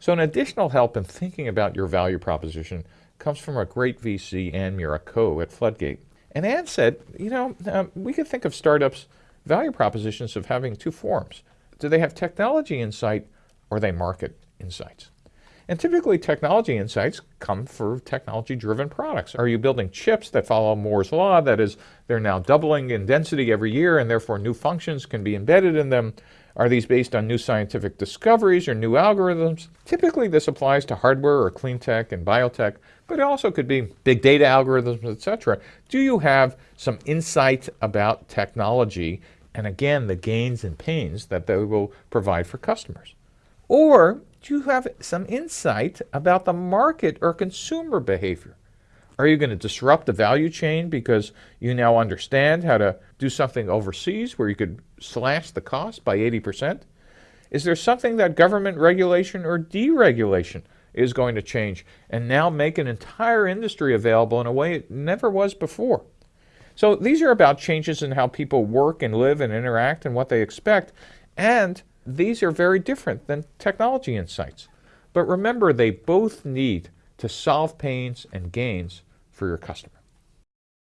So an additional help in thinking about your value proposition comes from a great VC, Ann Miura-Ko at Floodgate. And Ann said, you know, um, we could think of startups' value propositions of having two forms. Do they have technology insight or they market insights? And typically technology insights come for technology-driven products. Are you building chips that follow Moore's law? That is, they're now doubling in density every year and therefore new functions can be embedded in them. Are these based on new scientific discoveries or new algorithms? Typically this applies to hardware or clean tech and biotech, but it also could be big data algorithms, etc. Do you have some insight about technology and again the gains and pains that they will provide for customers? Or do you have some insight about the market or consumer behavior? Are you going to disrupt the value chain because you now understand how to do something overseas where you could slash the cost by 80%? Is there something that government regulation or deregulation is going to change and now make an entire industry available in a way it never was before? So these are about changes in how people work and live and interact and what they expect. And these are very different than technology insights. But remember, they both need to solve pains and gains for your customer.